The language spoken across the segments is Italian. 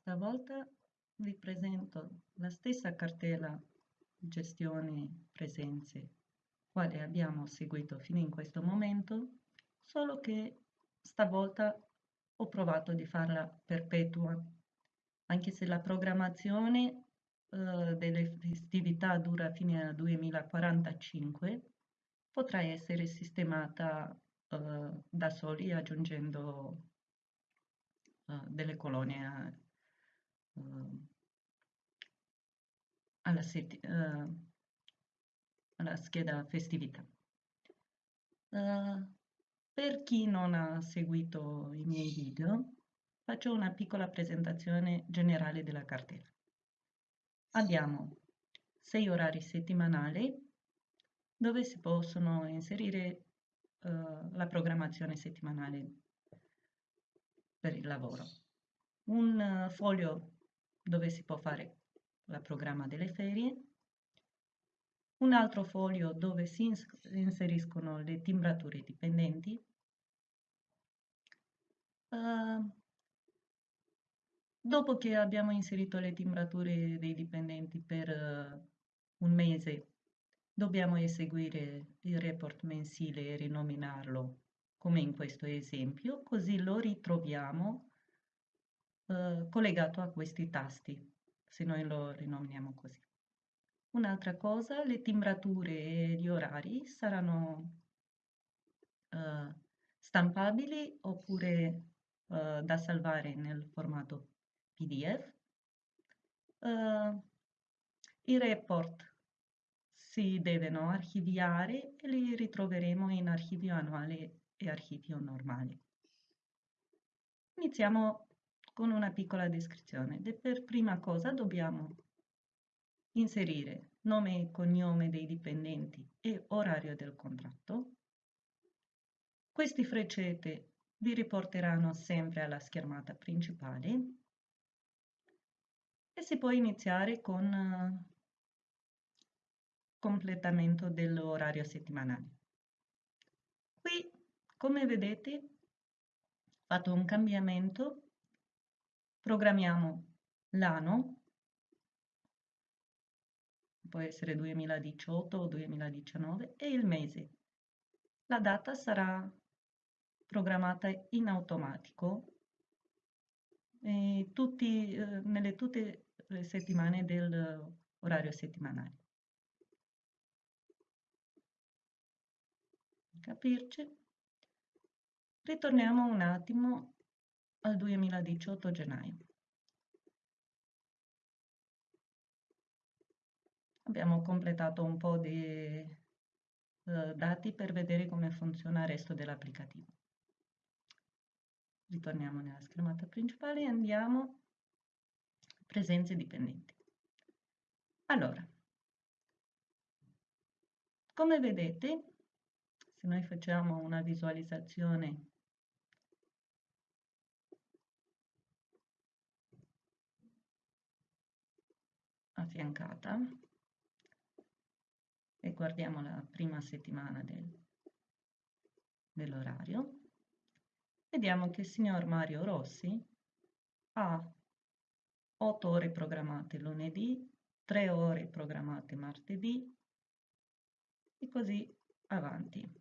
Stavolta vi presento la stessa cartella gestione presenze quale abbiamo seguito fino in questo momento, solo che stavolta ho provato di farla perpetua, anche se la programmazione eh, delle festività dura fino al 2045, potrà essere sistemata eh, da soli aggiungendo eh, delle colonie Ehm, alla, uh, alla, scheda festività. Uh, per chi non ha seguito i miei video, faccio una piccola presentazione generale della cartella. Abbiamo sei orari settimanali dove si possono inserire uh, la programmazione settimanale per il lavoro. Un foglio dove si può fare il programma delle ferie, un altro foglio dove si inseriscono le timbrature dipendenti, uh, dopo che abbiamo inserito le timbrature dei dipendenti per uh, un mese, dobbiamo eseguire il report mensile e rinominarlo come in questo esempio, così lo ritroviamo eh, collegato a questi tasti, se noi lo rinomiamo così. Un'altra cosa, le timbrature e gli orari saranno eh, stampabili oppure eh, da salvare nel formato PDF. Uh, I report si devono archiviare e li ritroveremo in archivio annuale e archivio normale. Iniziamo con una piccola descrizione. per prima cosa dobbiamo inserire nome e cognome dei dipendenti e orario del contratto. Questi freccette vi riporteranno sempre alla schermata principale e si può iniziare con completamento dell'orario settimanale. Qui, come vedete, ho fatto un cambiamento Programmiamo l'anno, può essere 2018 o 2019, e il mese. La data sarà programmata in automatico tutti, eh, nelle tutte le settimane dell'orario settimanale. Capirci? Ritorniamo un attimo al 2018 gennaio. Abbiamo completato un po' di uh, dati per vedere come funziona il resto dell'applicativo. Ritorniamo nella schermata principale e andiamo a presenze dipendenti. Allora, come vedete, se noi facciamo una visualizzazione affiancata e guardiamo la prima settimana del, dell'orario, vediamo che il signor Mario Rossi ha 8 ore programmate lunedì, 3 ore programmate martedì e così avanti.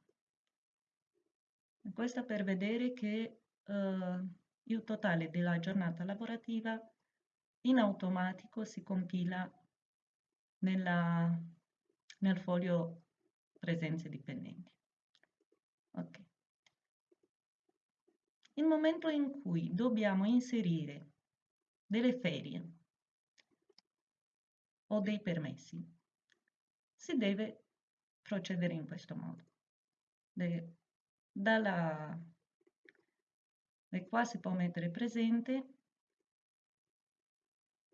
Questo per vedere che eh, il totale della giornata lavorativa in automatico si compila nella, nel foglio presenze dipendenti. Ok. Il momento in cui dobbiamo inserire delle ferie o dei permessi, si deve procedere in questo modo. De, dalla, e qua si può mettere presente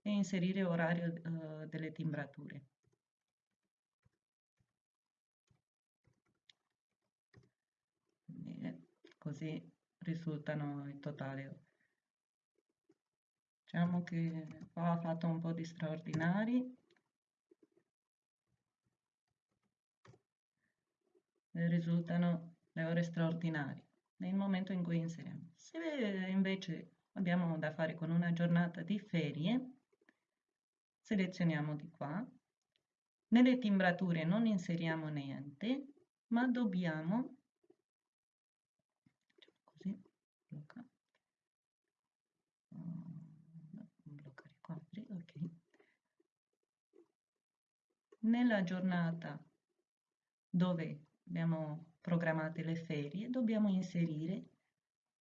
e inserire orario uh, delle timbrature. Bene, così risultano il totale. Diciamo che qua ha fatto un po' di straordinari. Risultano le ore straordinarie nel momento in cui inseriamo. Se invece abbiamo da fare con una giornata di ferie, selezioniamo di qua, nelle timbrature non inseriamo niente, ma dobbiamo, così, blocca, bloccare quadri, ok, nella giornata dove abbiamo programmate le ferie, dobbiamo inserire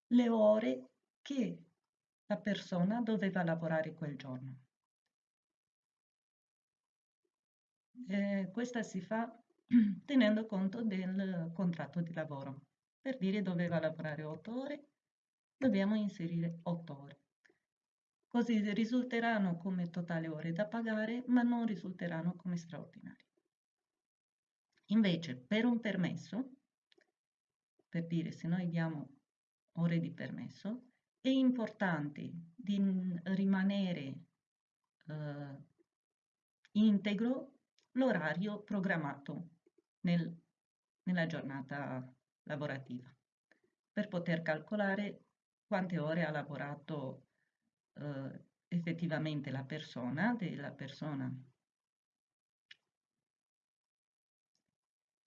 le ore che la persona doveva lavorare quel giorno. Eh, questa si fa tenendo conto del contratto di lavoro. Per dire doveva lavorare 8 ore, dobbiamo inserire 8 ore. Così risulteranno come totale ore da pagare, ma non risulteranno come straordinari. Invece, per un permesso, per dire se noi diamo ore di permesso, è importante di rimanere eh, integro l'orario programmato nel, nella giornata lavorativa per poter calcolare quante ore ha lavorato eh, effettivamente la persona, della persona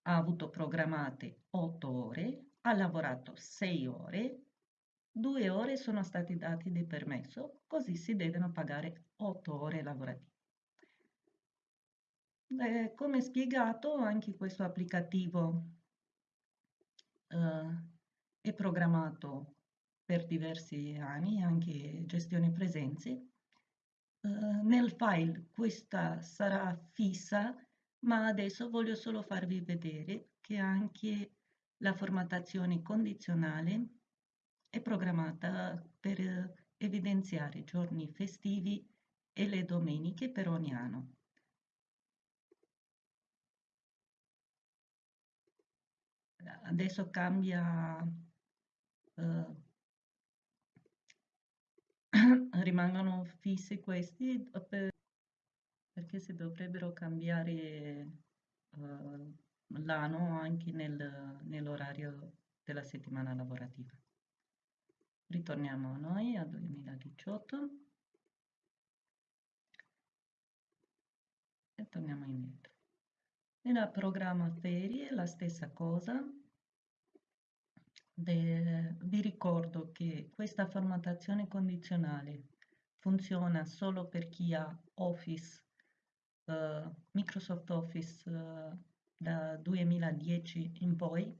ha avuto programmate 8 ore, ha lavorato 6 ore, 2 ore sono stati dati di permesso, così si devono pagare 8 ore lavorative. Eh, come spiegato, anche questo applicativo eh, è programmato per diversi anni, anche gestione presenze. Eh, nel file questa sarà fissa, ma adesso voglio solo farvi vedere che anche la formattazione condizionale è programmata per evidenziare giorni festivi e le domeniche per ogni anno. Adesso cambia, eh, rimangono fissi questi per, perché si dovrebbero cambiare eh, l'anno anche nel, nell'orario della settimana lavorativa. Ritorniamo a noi, al 2018. E torniamo indietro. Nella programma ferie la stessa cosa. De, vi ricordo che questa formattazione condizionale funziona solo per chi ha Office, uh, Microsoft Office uh, da 2010 in poi.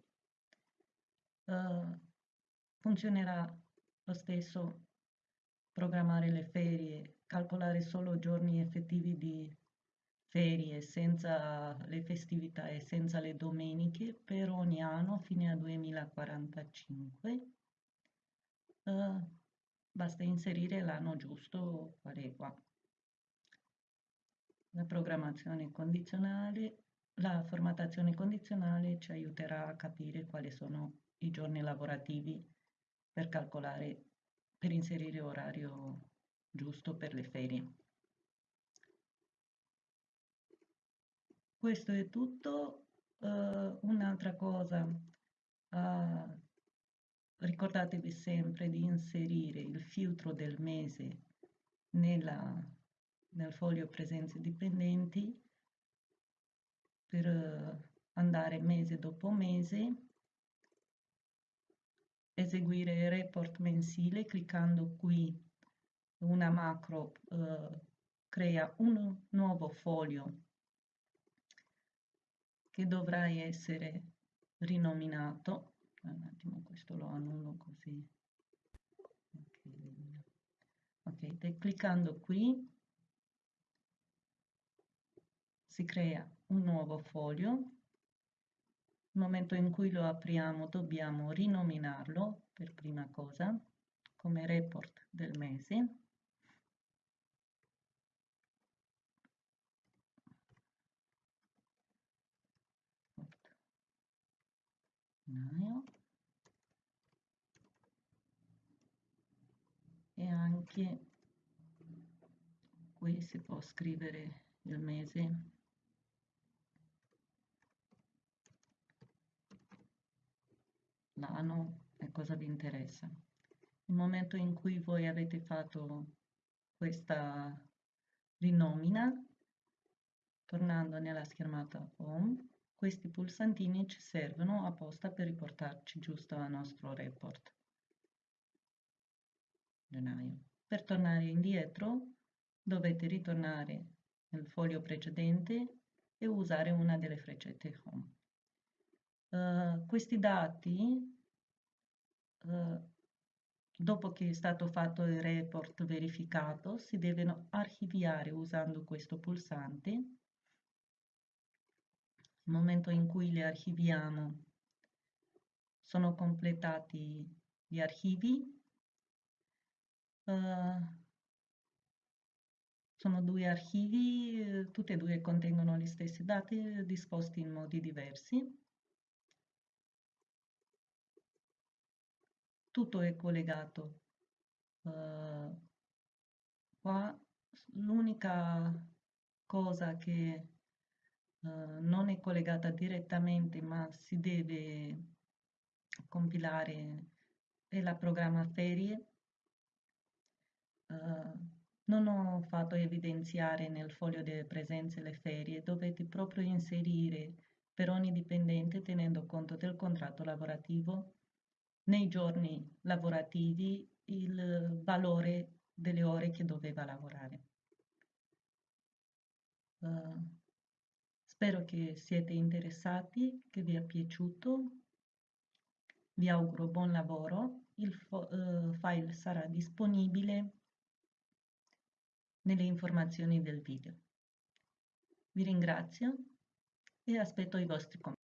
Uh, funzionerà lo stesso programmare le ferie, calcolare solo giorni effettivi di ferie senza le festività e senza le domeniche per ogni anno fino al 2045. Uh, basta inserire l'anno giusto, qual è qua. La programmazione condizionale, la formattazione condizionale ci aiuterà a capire quali sono i giorni lavorativi per calcolare, per inserire orario giusto per le ferie. Questo è tutto. Uh, un'altra cosa, uh, ricordatevi sempre di inserire il filtro del mese nella, nel foglio presenze dipendenti per uh, andare mese dopo mese eseguire il report mensile cliccando qui una macro eh, crea un nuovo foglio che dovrà essere rinominato. Un attimo questo lo annullo così. Ok, ok cliccando qui. Si crea un nuovo foglio nel momento in cui lo apriamo dobbiamo rinominarlo per prima cosa come report del mese. E anche qui si può scrivere il mese l'anno e cosa vi interessa. nel momento in cui voi avete fatto questa rinomina, tornando nella schermata Home, questi pulsantini ci servono apposta per riportarci giusto al nostro report. Gennaio. Per tornare indietro dovete ritornare nel foglio precedente e usare una delle freccette Home. Uh, questi dati, uh, dopo che è stato fatto il report verificato, si devono archiviare usando questo pulsante. Momento in cui li archiviamo, sono completati gli archivi. Uh, sono due archivi, eh, tutti e due contengono gli stessi dati disposti in modi diversi. Tutto è collegato. Uh, qua l'unica cosa che uh, non è collegata direttamente ma si deve compilare è la programma ferie. Uh, non ho fatto evidenziare nel foglio delle presenze le ferie, dovete proprio inserire per ogni dipendente tenendo conto del contratto lavorativo nei giorni lavorativi il valore delle ore che doveva lavorare. Uh, spero che siete interessati, che vi è piaciuto. Vi auguro buon lavoro. Il uh, file sarà disponibile nelle informazioni del video. Vi ringrazio e aspetto i vostri commenti.